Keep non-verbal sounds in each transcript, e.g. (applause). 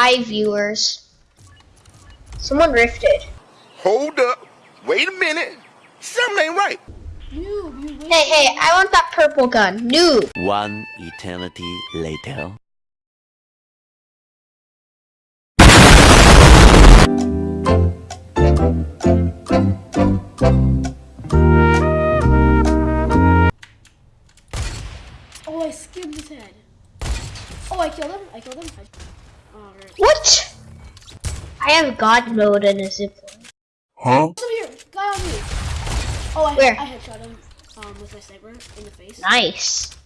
Hi, viewers. Someone rifted. Hold up. Wait a minute. Something ain't right. Noob. Hey, hey, I want that purple gun. Noob. One eternity later. Oh, I skimmed his head. Oh, I killed him. I killed him. I... Alright. What? I have God mode in a zipline. Huh? Come here, guy on me. Oh, I, Where? I headshot him um, with my sniper in the face. Nice.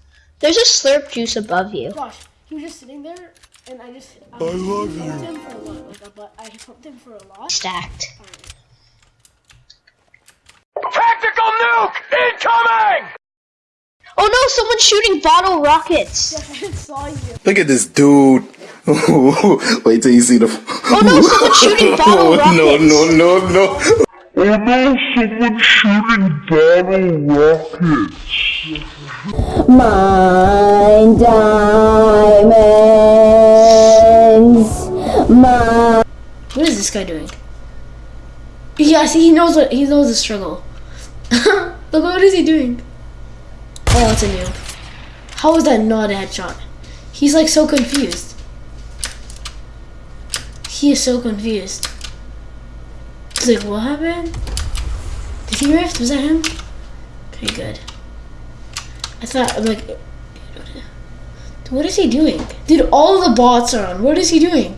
There's a slurp juice above you. Gosh, he was just sitting there, and I just um, I love him for a lot, like but I pumped him for a lot. Stacked. Alright. Tactical nuke incoming! Oh no, someone's shooting bottle rockets. (laughs) I saw you. Look at this dude. Wait till you see the. Oh no, someone's (laughs) shooting bottle rockets. no, no, no, no. Oh no, someone's shooting bottle rockets. Mine diamonds. Mine. What is this guy doing? Yeah, see, he knows what he knows the struggle. (laughs) Look, what is he doing? Oh, it's a noob. How is that not a headshot? He's like so confused. He is so confused. He's like, what happened? Did he rift? Was that him? Okay, good. I thought, I'm like, what is he doing? Dude, all the bots are on. What is he doing?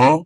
huh?